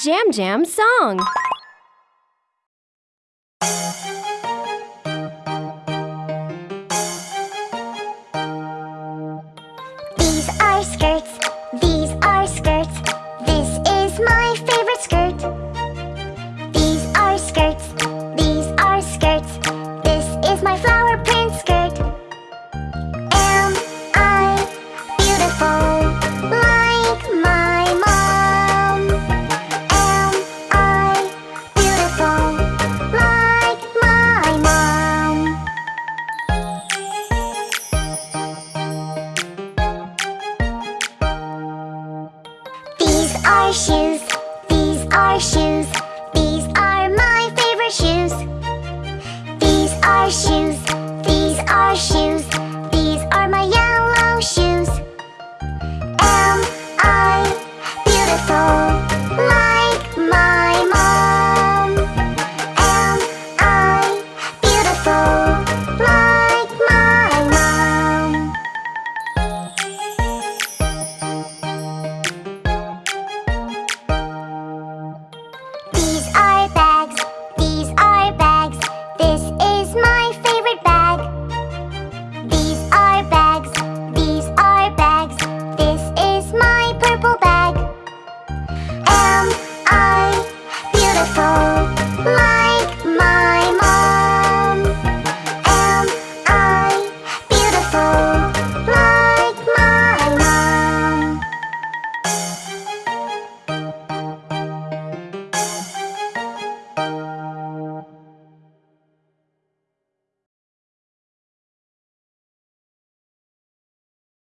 Jam Jam song. These are skirts, these are skirts. This is my favorite skirt. These are skirts, these are skirts. This is my flower are shoes, these are shoes,